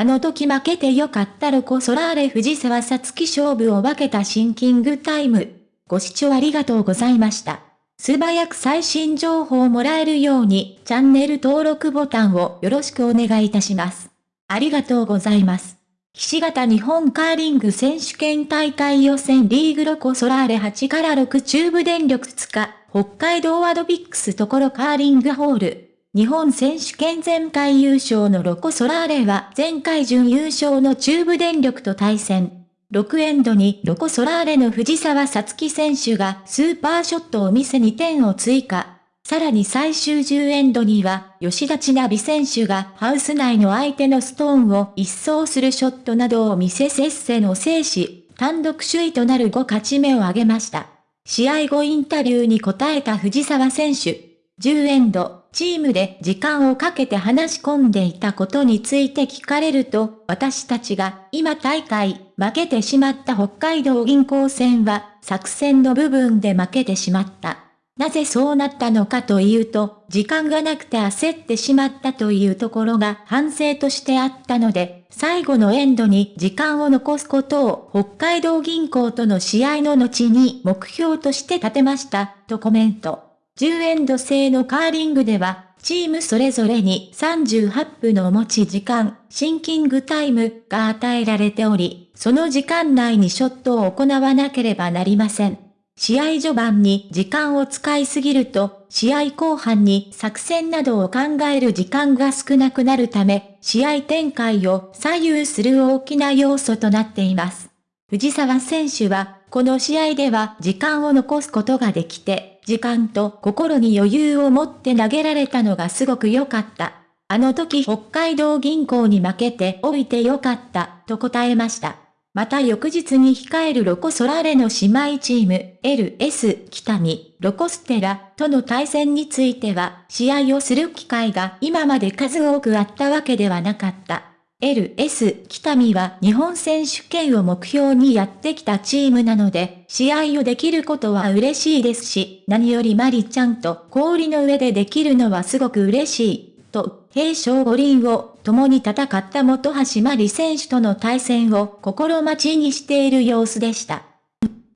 あの時負けてよかったロコ・ソラーレ藤沢さつき勝負を分けたシンキングタイム。ご視聴ありがとうございました。素早く最新情報をもらえるように、チャンネル登録ボタンをよろしくお願いいたします。ありがとうございます。岸形日本カーリング選手権大会予選リーグロコソラーレ8から6中部電力2日、北海道アドビックスところカーリングホール。日本選手権前回優勝のロコ・ソラーレは前回準優勝の中部電力と対戦。6エンドにロコ・ソラーレの藤沢さつき選手がスーパーショットを見せ2点を追加。さらに最終10エンドには、吉田千奈美選手がハウス内の相手のストーンを一掃するショットなどを見せ接戦を制し、単独首位となる5勝ち目を挙げました。試合後インタビューに答えた藤沢選手。10エンド、チームで時間をかけて話し込んでいたことについて聞かれると、私たちが今大会負けてしまった北海道銀行戦は作戦の部分で負けてしまった。なぜそうなったのかというと、時間がなくて焦ってしまったというところが反省としてあったので、最後のエンドに時間を残すことを北海道銀行との試合の後に目標として立てました、とコメント。10エンド制のカーリングでは、チームそれぞれに38分の持ち時間、シンキングタイムが与えられており、その時間内にショットを行わなければなりません。試合序盤に時間を使いすぎると、試合後半に作戦などを考える時間が少なくなるため、試合展開を左右する大きな要素となっています。藤沢選手は、この試合では時間を残すことができて、時間と心に余裕を持って投げられたのがすごく良かった。あの時北海道銀行に負けておいて良かった、と答えました。また翌日に控えるロコ・ソラーレの姉妹チーム、LS 北見、ロコステラとの対戦については、試合をする機会が今まで数多くあったわけではなかった。LS 北見は日本選手権を目標にやってきたチームなので、試合をできることは嬉しいですし、何よりマリちゃんと氷の上でできるのはすごく嬉しい、と、平昌五輪を共に戦った元橋マリ選手との対戦を心待ちにしている様子でした。